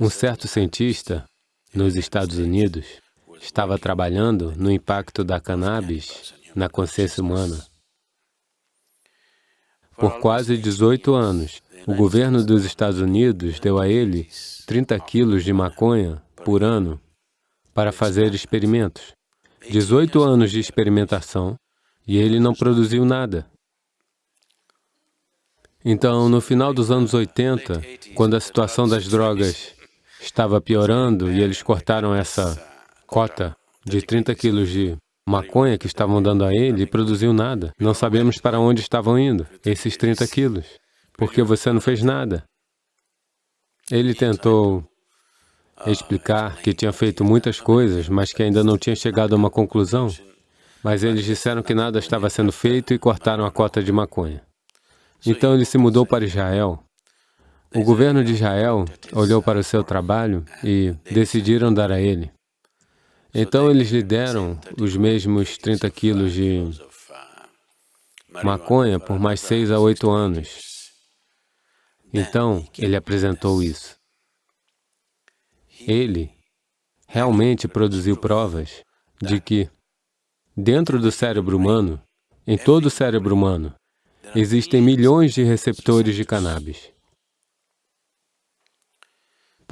Um certo cientista nos Estados Unidos estava trabalhando no impacto da cannabis na consciência humana. Por quase 18 anos, o governo dos Estados Unidos deu a ele 30 quilos de maconha por ano para fazer experimentos. 18 anos de experimentação e ele não produziu nada. Então, no final dos anos 80, quando a situação das drogas estava piorando e eles cortaram essa cota de 30 quilos de maconha que estavam dando a ele e produziu nada. Não sabemos para onde estavam indo esses 30 quilos, porque você não fez nada. Ele tentou explicar que tinha feito muitas coisas, mas que ainda não tinha chegado a uma conclusão. Mas eles disseram que nada estava sendo feito e cortaram a cota de maconha. Então ele se mudou para Israel o governo de Israel olhou para o seu trabalho e decidiram dar a ele. Então eles lhe deram os mesmos 30 quilos de maconha por mais seis a oito anos. Então ele apresentou isso. Ele realmente produziu provas de que dentro do cérebro humano, em todo o cérebro humano, existem milhões de receptores de cannabis.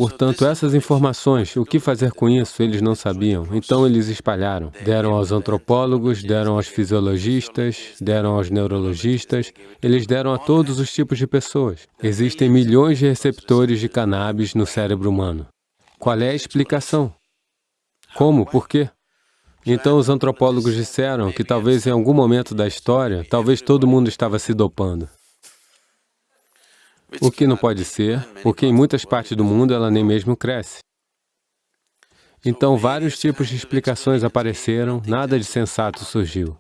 Portanto, essas informações, o que fazer com isso, eles não sabiam. Então, eles espalharam. Deram aos antropólogos, deram aos fisiologistas, deram aos neurologistas, eles deram a todos os tipos de pessoas. Existem milhões de receptores de cannabis no cérebro humano. Qual é a explicação? Como? Por quê? Então, os antropólogos disseram que talvez em algum momento da história, talvez todo mundo estava se dopando. O que não pode ser, porque em muitas partes do mundo ela nem mesmo cresce. Então, vários tipos de explicações apareceram, nada de sensato surgiu.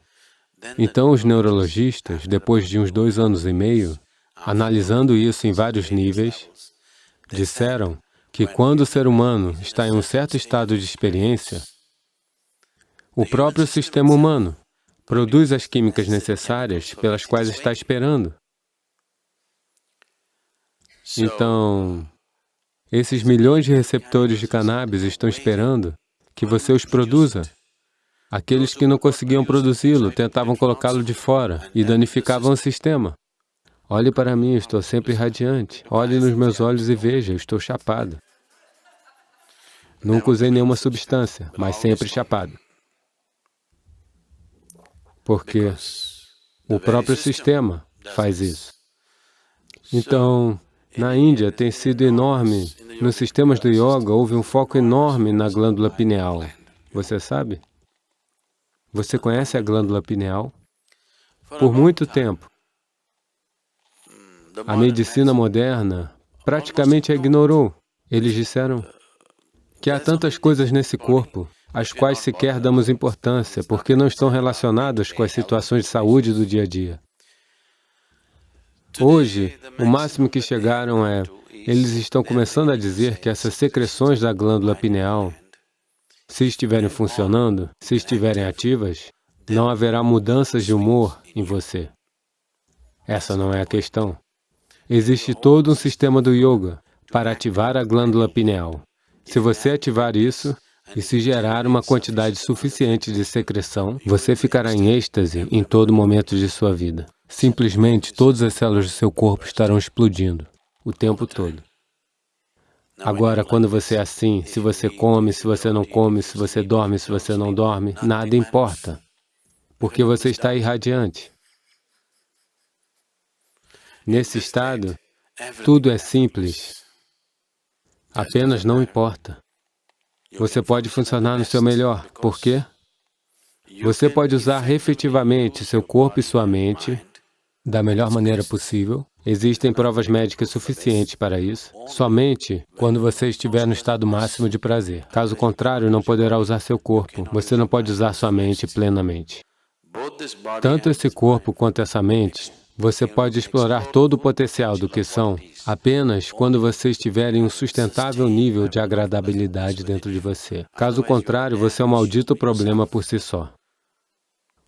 Então, os neurologistas, depois de uns dois anos e meio, analisando isso em vários níveis, disseram que quando o ser humano está em um certo estado de experiência, o próprio sistema humano produz as químicas necessárias pelas quais está esperando. Então, esses milhões de receptores de cannabis estão esperando que você os produza. Aqueles que não conseguiam produzi-lo tentavam colocá-lo de fora e danificavam o sistema. Olhe para mim, estou sempre radiante. Olhe nos meus olhos e veja, estou chapado. Nunca usei nenhuma substância, mas sempre chapado. Porque o próprio sistema faz isso. Então, na Índia tem sido enorme. Nos sistemas do yoga houve um foco enorme na glândula pineal. Você sabe? Você conhece a glândula pineal? Por muito tempo, a medicina moderna praticamente a ignorou. Eles disseram que há tantas coisas nesse corpo às quais sequer damos importância, porque não estão relacionadas com as situações de saúde do dia a dia. Hoje, o máximo que chegaram é, eles estão começando a dizer que essas secreções da glândula pineal, se estiverem funcionando, se estiverem ativas, não haverá mudanças de humor em você. Essa não é a questão. Existe todo um sistema do yoga para ativar a glândula pineal. Se você ativar isso e se gerar uma quantidade suficiente de secreção, você ficará em êxtase em todo momento de sua vida. Simplesmente todas as células do seu corpo estarão explodindo o tempo todo. Agora, quando você é assim, se você come, se você não come, se você dorme, se você não dorme, nada importa, porque você está irradiante. Nesse estado, tudo é simples, apenas não importa. Você pode funcionar no seu melhor, por quê? Você pode usar efetivamente seu corpo e sua mente da melhor maneira possível. Existem provas médicas suficientes para isso, somente quando você estiver no estado máximo de prazer. Caso contrário, não poderá usar seu corpo, você não pode usar sua mente plenamente. Tanto esse corpo quanto essa mente, você pode explorar todo o potencial do que são apenas quando você estiver em um sustentável nível de agradabilidade dentro de você. Caso contrário, você é um maldito problema por si só.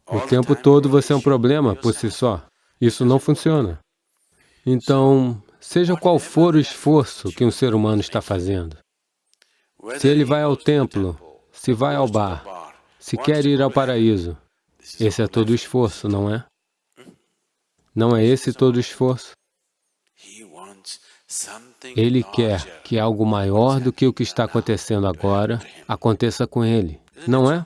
O tempo todo você é um problema por si só. Isso não funciona. Então, seja qual for o esforço que um ser humano está fazendo, Se ele vai ao templo, se vai ao bar, se quer ir ao paraíso, esse é todo o esforço, não é? Não é esse todo o esforço? Ele quer que algo maior do que o que está acontecendo agora aconteça com ele, não é?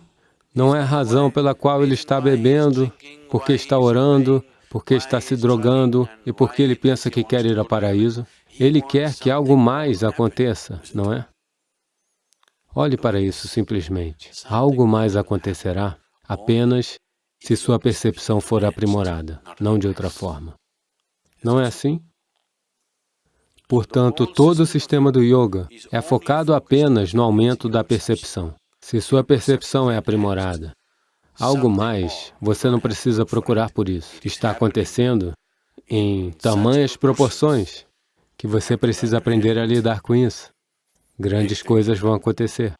Não é a razão pela qual ele está bebendo, porque está orando, porque está se drogando e porque ele pensa que quer ir ao paraíso. Ele quer que algo mais aconteça, não é? Olhe para isso simplesmente. Algo mais acontecerá apenas se sua percepção for aprimorada, não de outra forma. Não é assim? Portanto, todo o sistema do yoga é focado apenas no aumento da percepção. Se sua percepção é aprimorada, algo mais, você não precisa procurar por isso. Está acontecendo em tamanhas proporções que você precisa aprender a lidar com isso. Grandes coisas vão acontecer.